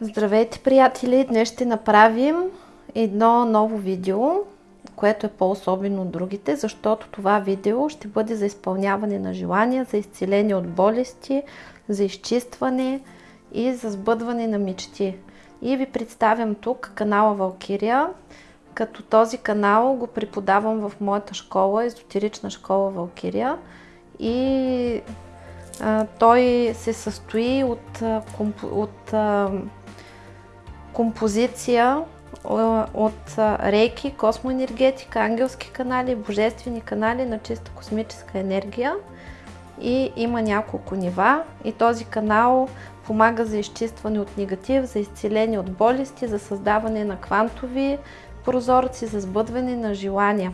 Здравейте, приятели! Днес ще направим едно ново видео, което е по-особено от другите, защото това видео ще бъде за изпълняване на желания, за изцеление от болести, за изчистване и за сбъдване на мечти. И ви представям тук канала Валкирия, като този канал го преподавам в моята школа, езотерична школа Валкирия. И а, той се състои от, от, а, композиция от рейки, космоенергетика, ангелски канали, божествени канали на чиста космическа енергия. И има няколко нива. И този канал помага за изчистване от негатив, за изцеление от болести, за създаване на квантови прозорци, за сбъдване на желания.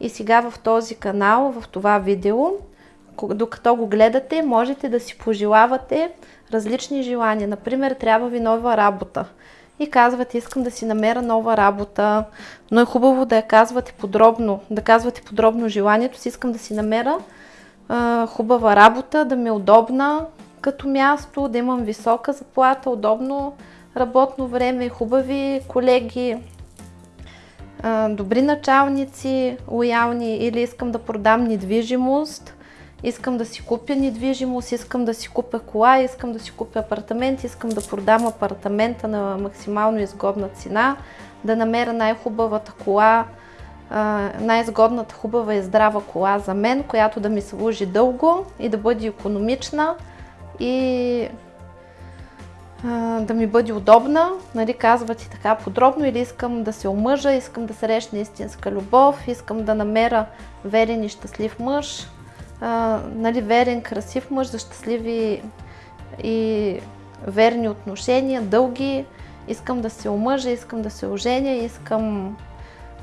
И сега в този канал, в това видео, докато го гледате, можете да си пожелавате различни желания. Например, трябва ви нова работа и казвате, искам да си намеря нова работа, но е хубаво да я казвате подробно, да казвате подробно желанието си, искам да си намеря а, хубава работа, да ми е удобна като място, да имам висока заплата, удобно работно време, хубави колеги, добри началници, лоялни или искам да продам недвижимост, искам да си купя недвижимост, искам да си купя кола, искам да си купя апартамент, искам да продам апартамента на максимално изгодна цена, да намеря най-хубавата кола, най-изгодната хубава и здрава кола за мен, която да ми служи дълго и да бъде економична и да ми бъде удобна, нали, казвате така подробно, или искам да се омъжа, искам да срещна истинска любов, искам да намеря верен и щастлив мъж, а, нали, верен, красив мъж, за щастливи и верни отношения, дълги. Искам да се омъжа, искам да се оженя, искам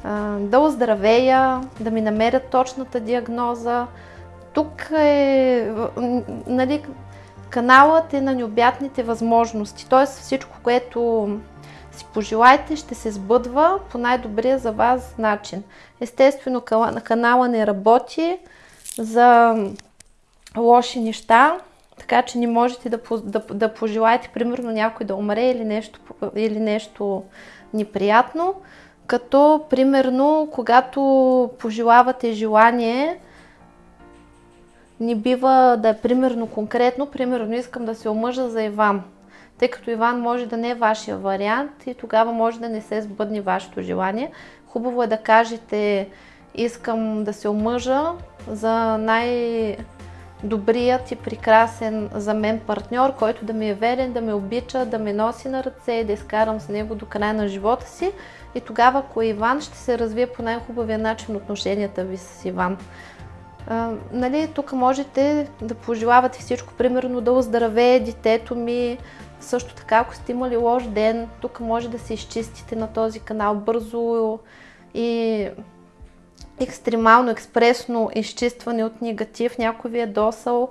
а, да оздравея, да ми намерят точната диагноза. Тук е, нали, каналът е на необятните възможности, т.е. всичко, което си пожелаете, ще се сбъдва по най-добрия за вас начин. Естествено, канала не работи, за лоши неща, така че не можете да, да, да пожелаете, примерно, някой да умре или нещо, или нещо неприятно. Като, примерно, когато пожелавате желание, не бива да е примерно конкретно, примерно искам да се омъжа за Иван, тъй като Иван може да не е вашия вариант и тогава може да не се сбъдне вашето желание. Хубаво е да кажете искам да се омъжа за най-добрият и прекрасен за мен партньор, който да ми е верен, да ме обича, да ме носи на ръце и да изкарам с него до края на живота си. И тогава, ако е Иван, ще се развие по най-хубавия начин отношенията ви с Иван. Нали, тук можете да пожелавате всичко, примерно да оздравее детето ми, също така, ако сте имали лош ден, тук може да се изчистите на този канал бързо и екстремално, експресно изчистване от негатив, някой ви е досъл,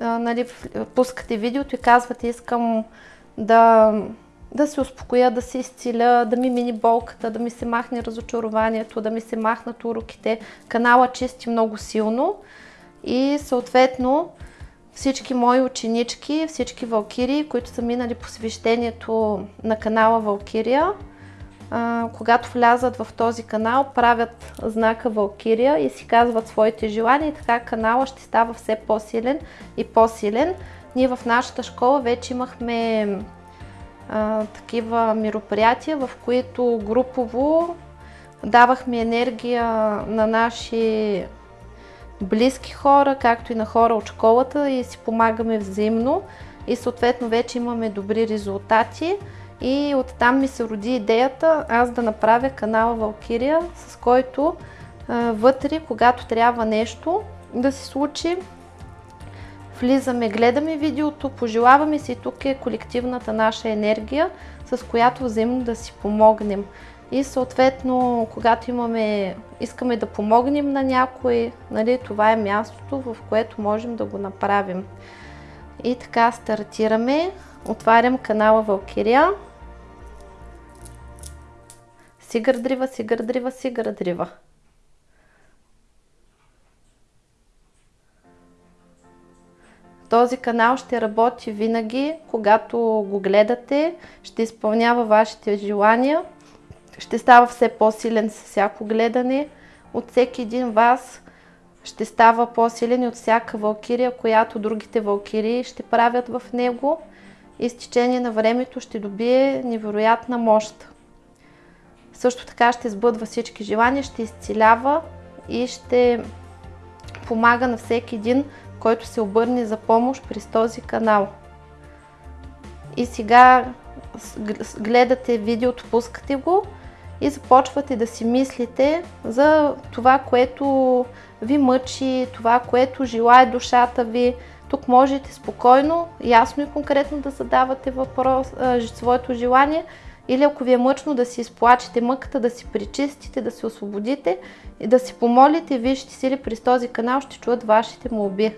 нали, пускате видеото и казвате искам да, да се успокоя, да се изцеля, да ми мини болката, да ми се махне разочарованието, да ми се махнат уроките. Канала чисти много силно и съответно всички мои ученички, всички валкири, които са минали посвещението на канала Валкирия, когато влязат в този канал, правят знака Валкирия и си казват своите желания и така канала ще става все по-силен и по-силен. Ние в нашата школа вече имахме такива мероприятия, в които групово давахме енергия на наши близки хора, както и на хора от школата и си помагаме взаимно. И съответно вече имаме добри резултати. И оттам ми се роди идеята аз да направя канала Валкирия, с който вътре, когато трябва нещо да се случи, влизаме, гледаме видеото, пожелаваме си, тук е колективната наша енергия, с която взаимно да си помогнем. И съответно, когато имаме, искаме да помогнем на някой, нали, това е мястото, в което можем да го направим. И така стартираме. Отварям канала Валкирия. Сигърдрива, сигърдрива, сигърдрива. Този канал ще работи винаги, когато го гледате, ще изпълнява вашите желания, ще става все по-силен с всяко гледане. От всеки един вас ще става по-силен и от всяка валкирия, която другите валкирии ще правят в него и с течение на времето ще добие невероятна мощ. Също така ще сбъдва всички желания, ще изцелява и ще помага на всеки един, който се обърне за помощ през този канал. И сега гледате видеото, пускате го и започвате да си мислите за това, което ви мъчи, това, което желая душата ви. Тук можете спокойно, ясно и конкретно да задавате въпрос, своето желание или ако ви е мъчно да си изплачете мъката, да си причистите, да се освободите и да си помолите, вижте сили през този канал ще чуят вашите молби.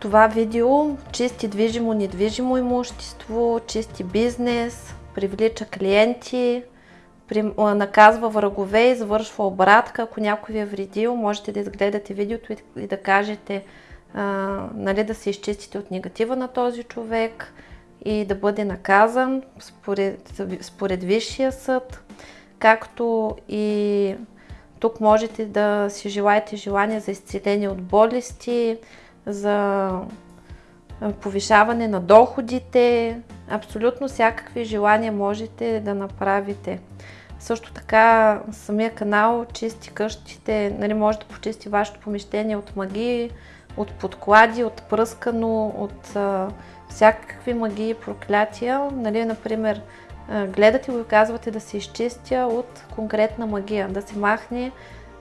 Това видео чисти движимо, недвижимо имущество, чисти бизнес, привлича клиенти, наказва врагове, извършва обратка. Ако някой ви е вредил, можете да изгледате видеото и да кажете, а, нали, да се изчистите от негатива на този човек и да бъде наказан според, според Висшия съд, както и тук можете да си желаете желание за изцеление от болести, за повишаване на доходите, абсолютно всякакви желания можете да направите. Също така самия канал чисти къщите, нали, може да почисти вашето помещение от магии, от подклади, от пръскано, от а, всякакви магии, проклятия. Нали, например, гледате го и казвате да се изчистя от конкретна магия, да се махне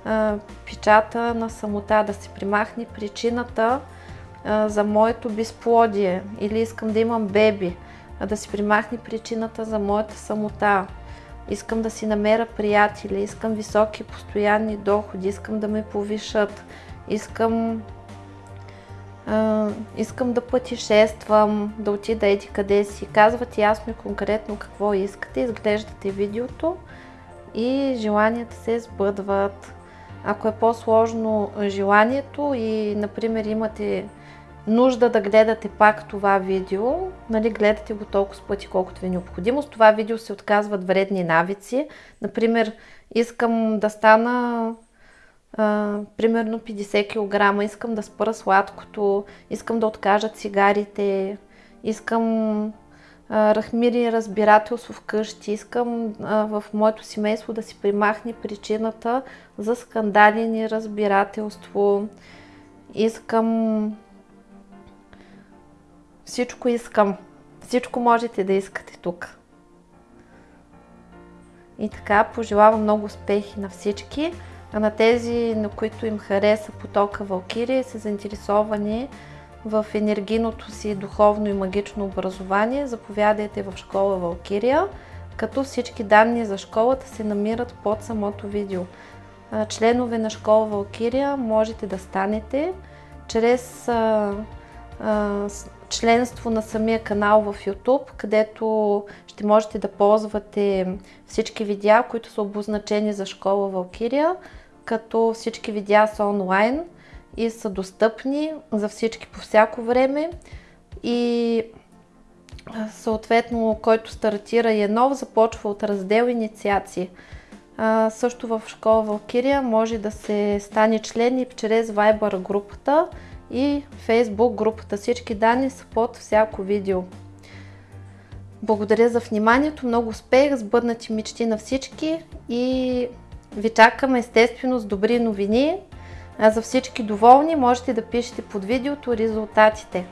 а, печата на самота, да се примахне причината за моето безплодие или искам да имам беби, да се примахне причината за моята самота. Искам да си намеря приятели, искам високи постоянни доходи, искам да ме повишат, искам искам да пътешествам, да отида еди къде си. Казвате ясно и конкретно какво искате, изглеждате видеото и желанията се сбъдват. Ако е по-сложно желанието и, например, имате нужда да гледате пак това видео, нали, гледате го толкова пъти, колкото ви е необходимо. С това видео се отказват вредни навици. Например, искам да стана а, примерно 50 кг, искам да спра сладкото, искам да откажа цигарите, искам а, рахмири и разбирателство вкъщи, искам а, в моето семейство да си примахне причината за скандали и неразбирателство, искам всичко искам. Всичко можете да искате тук. И така, пожелавам много успехи на всички. А на тези, на които им хареса потока Валкирия, са заинтересовани в енергийното си духовно и магично образование, заповядайте в школа Валкирия, като всички данни за школата се намират под самото видео. Членове на школа Валкирия можете да станете чрез членство на самия канал в YouTube, където ще можете да ползвате всички видеа, които са обозначени за школа Валкирия, като всички видеа са онлайн и са достъпни за всички по всяко време и съответно, който стартира и е нов, започва от раздел инициации. Също в школа Валкирия може да се стане член и чрез Viber групата, и Facebook групата. Всички данни са под всяко видео. Благодаря за вниманието, много успех, сбъднати мечти на всички и ви чакам естествено с добри новини. А за всички доволни можете да пишете под видеото резултатите.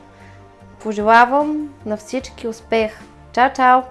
Пожелавам на всички успех! Чао, чао!